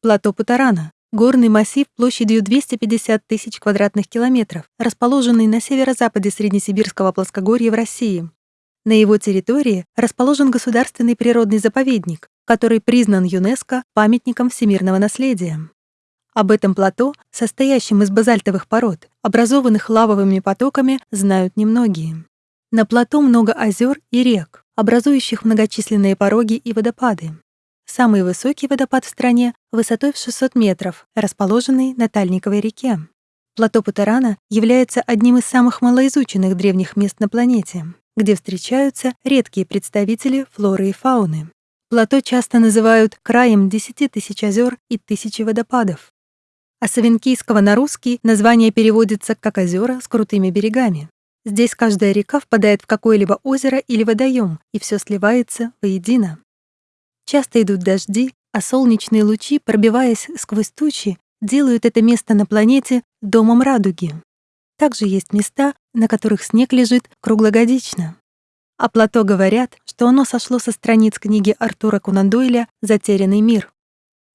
плато Путарана, горный массив площадью 250 тысяч квадратных километров, расположенный на северо-западе Среднесибирского плоскогорья в России. На его территории расположен государственный природный заповедник, который признан ЮНЕСКО памятником всемирного наследия. Об этом плато, состоящем из базальтовых пород, образованных лавовыми потоками, знают немногие. На плато много озер и рек, образующих многочисленные пороги и водопады. Самый высокий водопад в стране высотой в 600 метров, расположенный на Тальниковой реке. Плато Путарана является одним из самых малоизученных древних мест на планете где встречаются редкие представители флоры и фауны. Плато часто называют краем 10 тысяч озер и тысячи водопадов. А с авенкийского на русский название переводится как «озера с крутыми берегами». Здесь каждая река впадает в какое-либо озеро или водоем, и все сливается воедино. Часто идут дожди, а солнечные лучи, пробиваясь сквозь тучи, делают это место на планете домом радуги. Также есть места, на которых снег лежит круглогодично. А плато говорят, что оно сошло со страниц книги Артура Конан Дойля «Затерянный мир».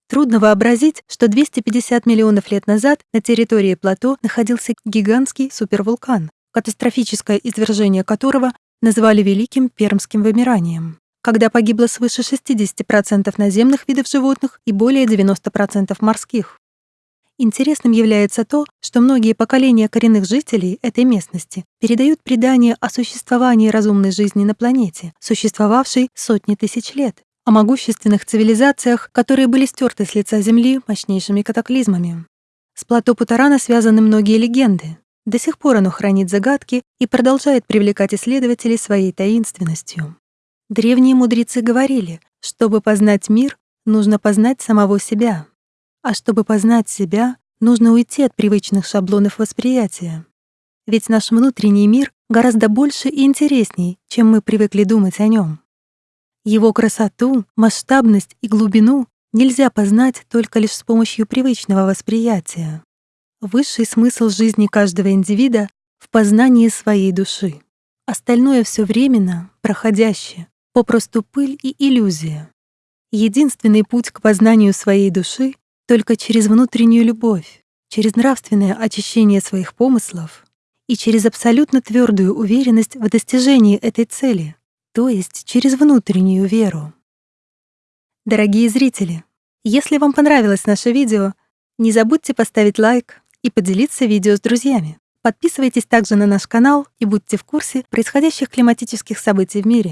Трудно вообразить, что 250 миллионов лет назад на территории плато находился гигантский супервулкан, катастрофическое извержение которого назвали Великим Пермским вымиранием, когда погибло свыше 60% наземных видов животных и более 90% морских. Интересным является то, что многие поколения коренных жителей этой местности передают предания о существовании разумной жизни на планете, существовавшей сотни тысяч лет, о могущественных цивилизациях, которые были стерты с лица Земли мощнейшими катаклизмами. С плато Путарана связаны многие легенды. До сих пор оно хранит загадки и продолжает привлекать исследователей своей таинственностью. Древние мудрецы говорили, чтобы познать мир, нужно познать самого себя. А чтобы познать себя, нужно уйти от привычных шаблонов восприятия. Ведь наш внутренний мир гораздо больше и интересней, чем мы привыкли думать о нем. Его красоту, масштабность и глубину нельзя познать только лишь с помощью привычного восприятия. Высший смысл жизни каждого индивида в познании своей души. Остальное все временно, проходящее, попросту пыль и иллюзия. Единственный путь к познанию своей души только через внутреннюю любовь, через нравственное очищение своих помыслов и через абсолютно твердую уверенность в достижении этой цели, то есть через внутреннюю веру. Дорогие зрители, если вам понравилось наше видео, не забудьте поставить лайк и поделиться видео с друзьями. Подписывайтесь также на наш канал и будьте в курсе происходящих климатических событий в мире.